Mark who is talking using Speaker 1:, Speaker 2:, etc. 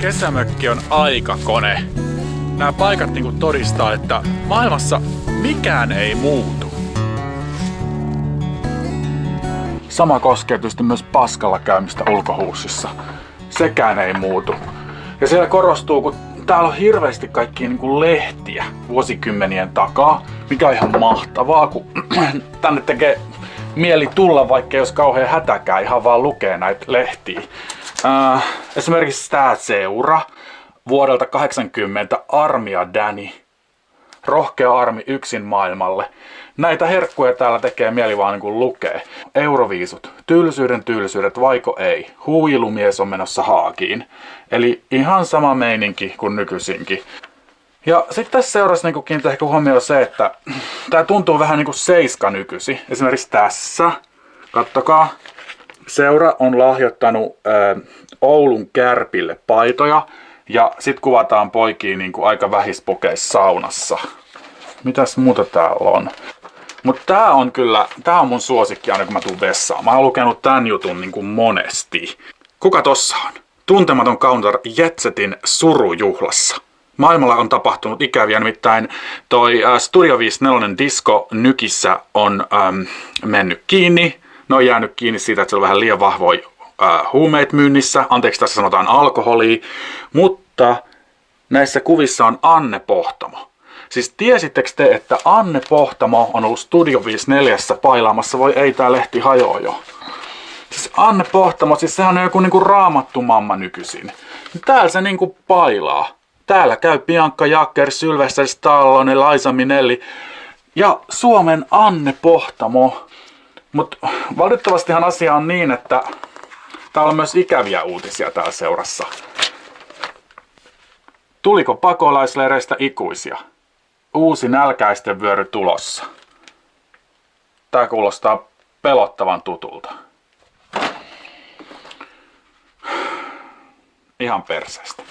Speaker 1: kesämökki on aikakone. Nämä paikat niinku todistaa, että maailmassa mikään ei muutu. Sama koskee tietysti myös paskalla käymistä ulkohuussissa. Sekään ei muutu. Ja siellä korostuu, kun täällä on hirveästi kaikkia niin lehtiä vuosikymmenien takaa, mikä on ihan mahtavaa, kun tänne tekee mieli tulla, vaikka jos kauhean hätäkään ihan vaan lukee näitä lehtiä. Äh, esimerkiksi tämä seura vuodelta 80 Armia Danny. Rohkea armi yksin maailmalle. Näitä herkkuja täällä tekee mieli vaan niin kuin lukee. Euroviisut. Tylsyyden tylsyydet, vaiko ei. Huilumies on menossa haakiin. Eli ihan sama meininki kuin nykyisinkin. Ja sitten tässä seurassa niin kiinnittää ehkä huomioon se, että tämä tuntuu vähän niin kuin seiska nykyisi. Esimerkiksi tässä, kattokaa, seura on lahjoittanut ää, Oulun kärpille paitoja. Ja sitten kuvataan poikiin niin kuin aika vähispokeissa saunassa. Mitäs muuta täällä on? Mutta tää on kyllä, tää on mun suosikki aina kun mä tuun vessaan. Mä oon lukenut tän jutun niin kuin monesti. Kuka tossa on? Tuntematon counter Jetsetin surujuhlassa. Maailmalla on tapahtunut ikäviä, nimittäin toi äh, Studio 54 Disco Nykissä on ähm, mennyt kiinni. Ne on jäänyt kiinni siitä, että se on vähän liian vahvoja äh, huumeet myynnissä. Anteeksi, tässä sanotaan alkoholia. Mutta näissä kuvissa on Anne Pohtamo. Siis tiesittekö te, että Anne Pohtamo on ollut Studio 54 pailaamassa? Voi ei, tää lehti hajoaa jo. Siis Anne Pohtamo, siis sehän on joku niinku raamattu mamma nykyisin. Täällä se niinku pailaa. Täällä käy Bianca Jacker, Sylvester Stallone, Liza Minelli ja Suomen Anne Pohtamo. Mutta valitettavastihan asia on niin, että täällä on myös ikäviä uutisia täällä seurassa. Tuliko pakolaisleireistä ikuisia? Uusi nälkäisten vyöry tulossa. Tää kuulostaa pelottavan tutulta. Ihan perseestä.